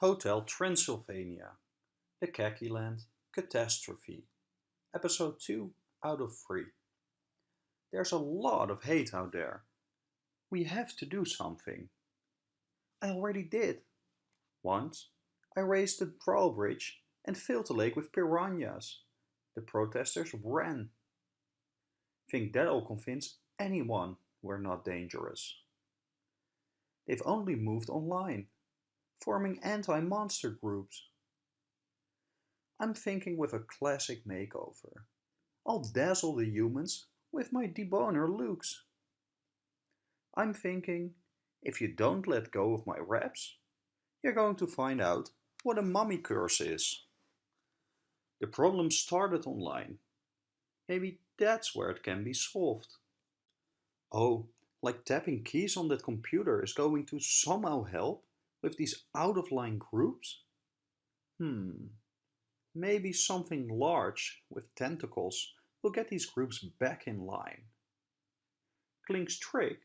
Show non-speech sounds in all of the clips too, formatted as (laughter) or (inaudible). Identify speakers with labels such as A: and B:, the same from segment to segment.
A: Hotel Transylvania, The Khaki Land, Catastrophe, Episode 2 out of 3. There's a lot of hate out there. We have to do something. I already did. Once, I raised the drawbridge and filled the lake with piranhas. The protesters ran. Think that'll convince anyone we're not dangerous. They've only moved online forming anti-monster groups. I'm thinking with a classic makeover. I'll dazzle the humans with my deboner looks. I'm thinking, if you don't let go of my wraps, you're going to find out what a mummy curse is. The problem started online. Maybe that's where it can be solved. Oh, like tapping keys on that computer is going to somehow help? With these out-of-line groups? Hmm, maybe something large with tentacles will get these groups back in line. Kling's trick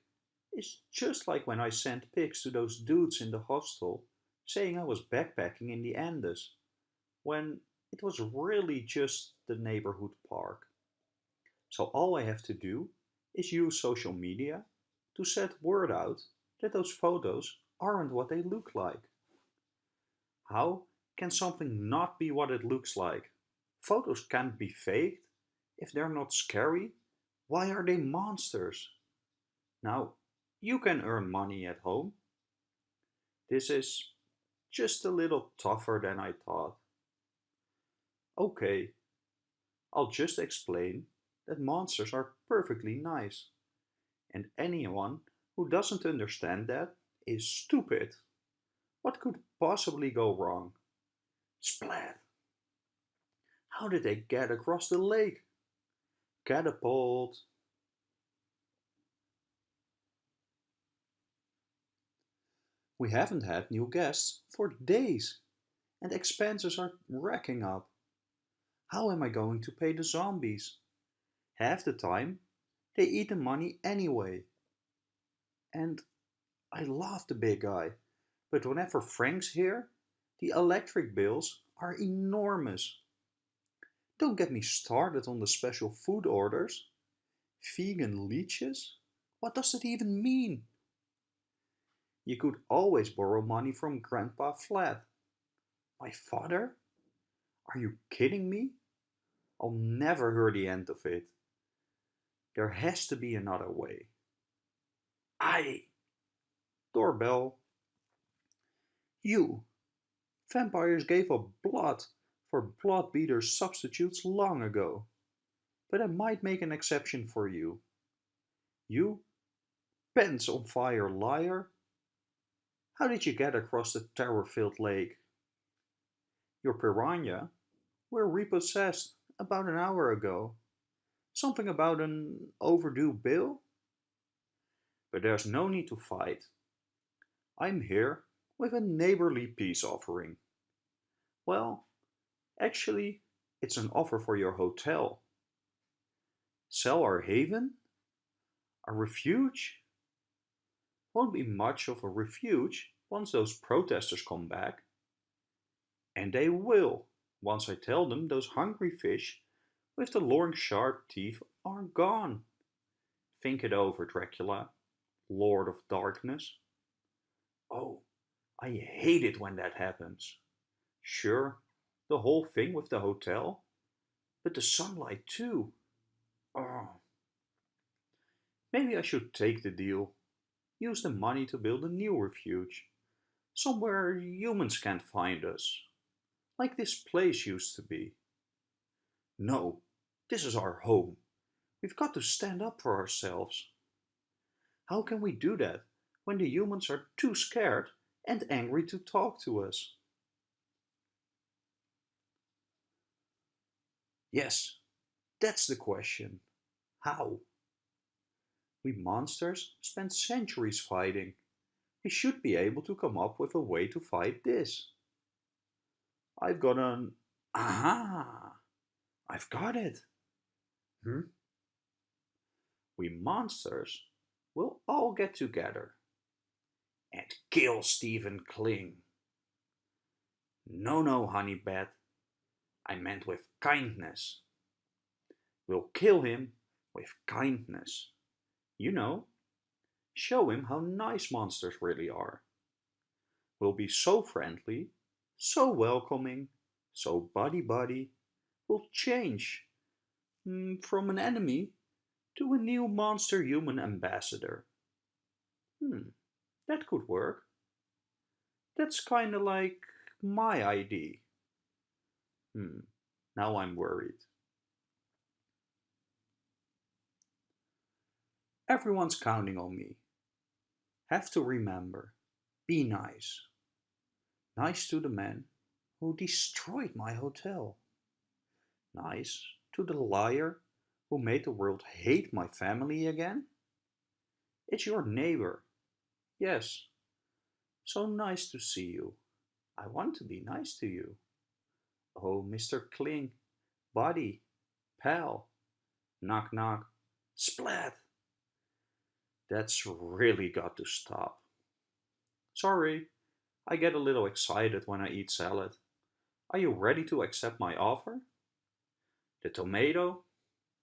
A: is just like when I sent pics to those dudes in the hostel saying I was backpacking in the Andes, when it was really just the neighborhood park. So all I have to do is use social media to set word out that those photos aren't what they look like. How can something not be what it looks like? Photos can't be faked. If they're not scary, why are they monsters? Now, you can earn money at home. This is just a little tougher than I thought. Okay, I'll just explain that monsters are perfectly nice. And anyone who doesn't understand that is stupid. What could possibly go wrong? Splat! How did they get across the lake? Catapult! We haven't had new guests for days and expenses are racking up. How am I going to pay the zombies? Half the time, they eat the money anyway. And I love the big guy, but whenever Frank's here, the electric bills are enormous. Don't get me started on the special food orders. Vegan leeches? What does it even mean? You could always borrow money from Grandpa Vlad. My father? Are you kidding me? I'll never hear the end of it. There has to be another way. I Doorbell. You. Vampires gave up blood for blood beater substitutes long ago. But I might make an exception for you. You? Pants on fire liar? How did you get across the terror-filled lake? Your piranha were repossessed about an hour ago. Something about an overdue bill? But there's no need to fight. I'm here with a neighborly peace offering. Well, actually, it's an offer for your hotel. Sell our haven? A refuge? Won't be much of a refuge once those protesters come back. And they will, once I tell them those hungry fish with the long sharp teeth are gone. Think it over, Dracula, Lord of Darkness. Oh, I hate it when that happens. Sure, the whole thing with the hotel, but the sunlight too. Oh. Maybe I should take the deal. Use the money to build a new refuge. Somewhere humans can't find us. Like this place used to be. No, this is our home. We've got to stand up for ourselves. How can we do that when the humans are too scared and angry to talk to us? Yes, that's the question. How? We monsters spent centuries fighting. We should be able to come up with a way to fight this. I've got an... Aha! I've got it. Hmm? We monsters will all get together and kill Stephen Kling. No, no, honey bat. I meant with kindness. We'll kill him with kindness. You know, show him how nice monsters really are. We'll be so friendly, so welcoming, so buddy-buddy. We'll change mm, from an enemy to a new monster human ambassador. Hmm, that could work. That's kinda like my ID. Hmm, now I'm worried. Everyone's counting on me. Have to remember, be nice. Nice to the man who destroyed my hotel. Nice to the liar who made the world hate my family again. It's your neighbor. Yes. So nice to see you. I want to be nice to you. Oh, Mr. Kling, buddy, pal, knock knock, splat. That's really got to stop. Sorry, I get a little excited when I eat salad. Are you ready to accept my offer? The tomato?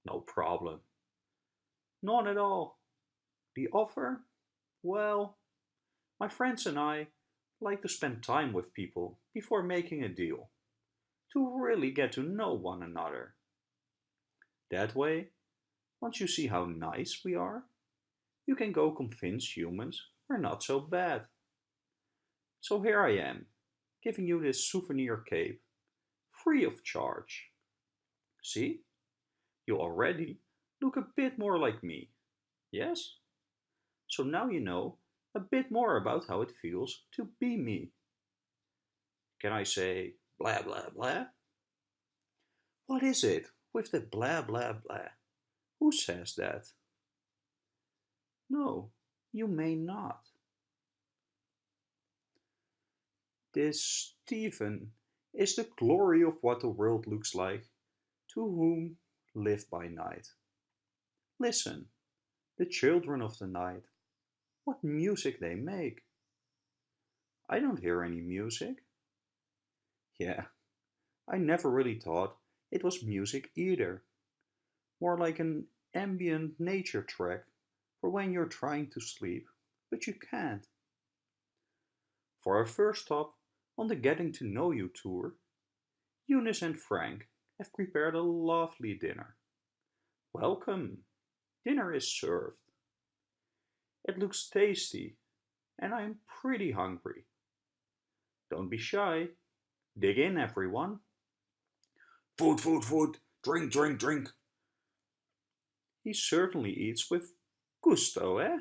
A: No problem. None at all. The offer? Well, my friends and I like to spend time with people before making a deal, to really get to know one another. That way, once you see how nice we are, you can go convince humans we're not so bad. So here I am, giving you this souvenir cape, free of charge. See? You already look a bit more like me. Yes? So now you know a bit more about how it feels to be me. Can I say blah blah blah? What is it with the blah blah blah? Who says that? No, you may not. This Stephen is the glory of what the world looks like to whom live by night. Listen, the children of the night, what music they make. I don't hear any music. Yeah, I never really thought it was music either. More like an ambient nature track for when you're trying to sleep, but you can't. For our first stop on the Getting to Know You tour, Eunice and Frank have prepared a lovely dinner. Welcome! Dinner is served. It looks tasty, and I am pretty hungry. Don't be shy. Dig in, everyone. Food, food, food. Drink, drink, drink. He certainly eats with gusto, eh?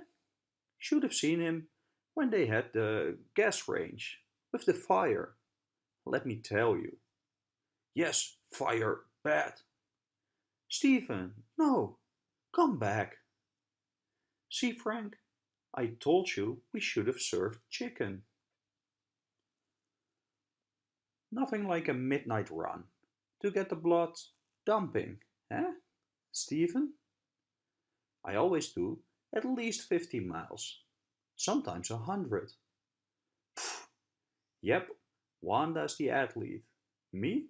A: Should have seen him when they had the gas range with the fire. Let me tell you. Yes, fire, bad. Stephen, no, come back. See, Frank, I told you we should have served chicken. Nothing like a midnight run to get the blood dumping, eh, Stephen? I always do at least 50 miles, sometimes a hundred. Yep, Wanda's the athlete. Me?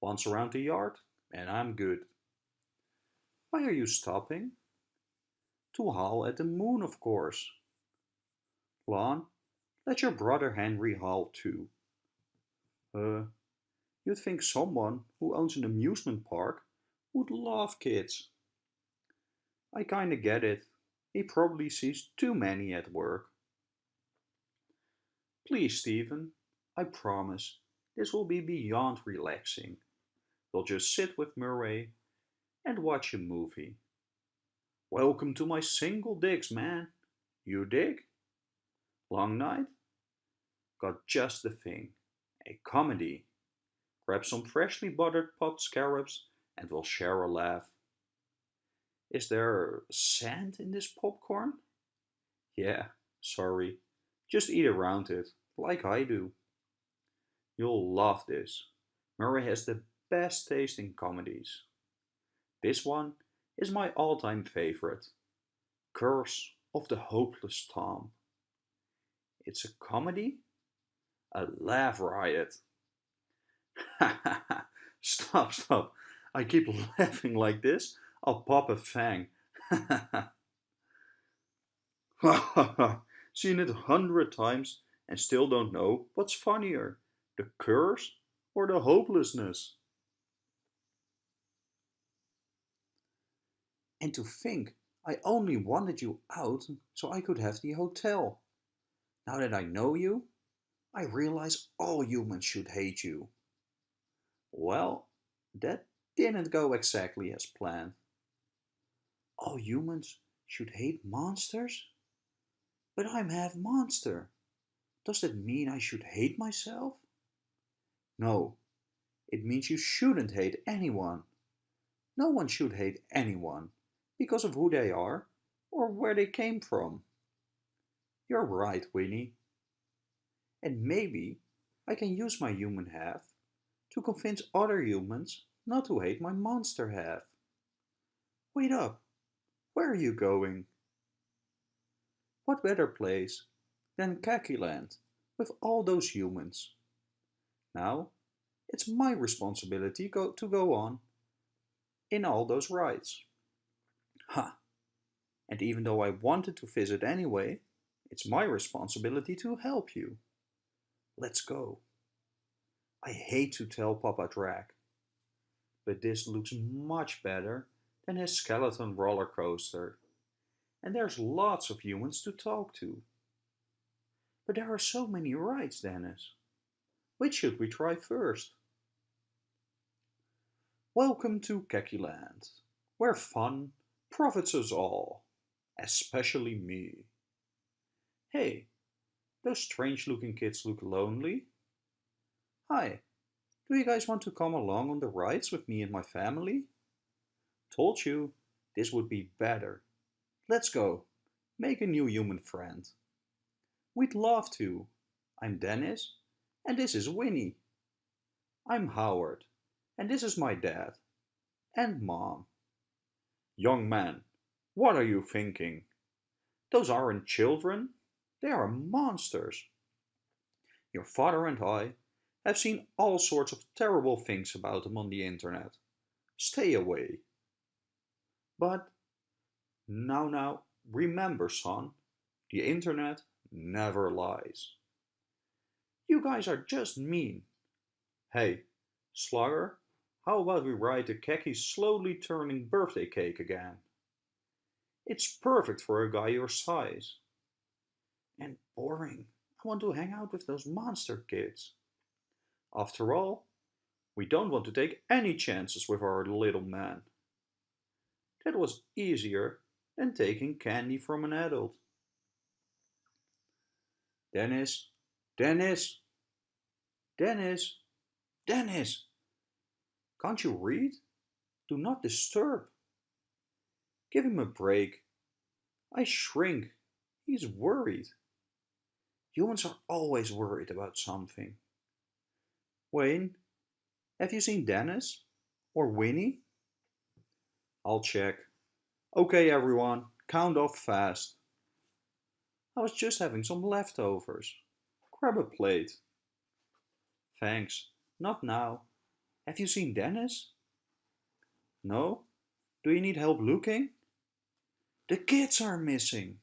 A: Once around the yard, and I'm good. Why are you stopping? To howl at the moon, of course. Lon, let your brother Henry howl too. Uh, you'd think someone who owns an amusement park would love kids. I kinda get it. He probably sees too many at work. Please, Stephen, I promise this will be beyond relaxing. We'll just sit with Murray and watch a movie. Welcome to my single digs, man. You dig? Long night? Got just the thing. A comedy. Grab some freshly buttered pot scarabs and we'll share a laugh. Is there sand in this popcorn? Yeah, sorry. Just eat around it, like I do. You'll love this. Murray has the best taste in comedies. This one is my all-time favorite. Curse of the Hopeless Tom. It's a comedy? A laugh riot. (laughs) stop, stop. I keep (laughs) laughing like this. I'll pop a fang. (laughs) Seen it a hundred times and still don't know what's funnier, the curse or the hopelessness. And to think, I only wanted you out so I could have the hotel. Now that I know you, I realize all humans should hate you. Well, that didn't go exactly as planned. All humans should hate monsters? But I'm half monster. Does that mean I should hate myself? No, it means you shouldn't hate anyone. No one should hate anyone because of who they are or where they came from. You're right, Winnie. And maybe I can use my human half to convince other humans not to hate my monster half. Wait up, where are you going? What better place than Land with all those humans? Now, it's my responsibility go to go on in all those rides. Ha! And even though I wanted to visit anyway, it's my responsibility to help you. Let's go. I hate to tell Papa Drac, but this looks much better than his skeleton roller coaster. And there's lots of humans to talk to. But there are so many rides, Dennis. Which should we try first? Welcome to Land, where fun profits us all, especially me. Hey, those strange looking kids look lonely. Hi, do you guys want to come along on the rides with me and my family? Told you, this would be better. Let's go, make a new human friend. We'd love to. I'm Dennis, and this is Winnie. I'm Howard, and this is my dad. And mom. Young man, what are you thinking? Those aren't children, they are monsters. Your father and I have seen all sorts of terrible things about them on the internet. Stay away. But now, now, remember, son, the internet never lies. You guys are just mean. Hey, Slugger, how about we ride the khaki slowly turning birthday cake again? It's perfect for a guy your size. Boring. I want to hang out with those monster kids. After all, we don't want to take any chances with our little man. That was easier than taking candy from an adult. Dennis, Dennis, Dennis, Dennis. Can't you read? Do not disturb. Give him a break. I shrink. He's worried. Humans are always worried about something. Wayne, have you seen Dennis? Or Winnie? I'll check. Okay, everyone, count off fast. I was just having some leftovers. Grab a plate. Thanks. Not now. Have you seen Dennis? No? Do you need help looking? The kids are missing.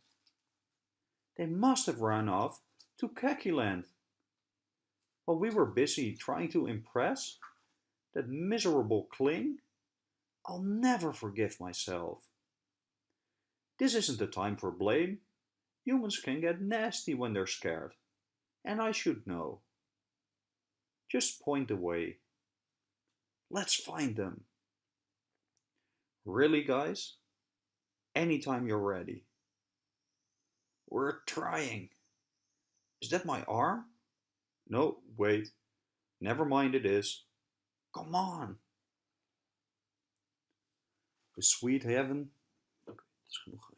A: They must have run off to Land. While we were busy trying to impress that miserable Kling, I'll never forgive myself. This isn't the time for blame. Humans can get nasty when they're scared, and I should know. Just point the way. Let's find them. Really, guys? Anytime you're ready. We're trying. Is that my arm? No, wait. Never mind it is. Come on. The sweet heaven. Okay, genoeg.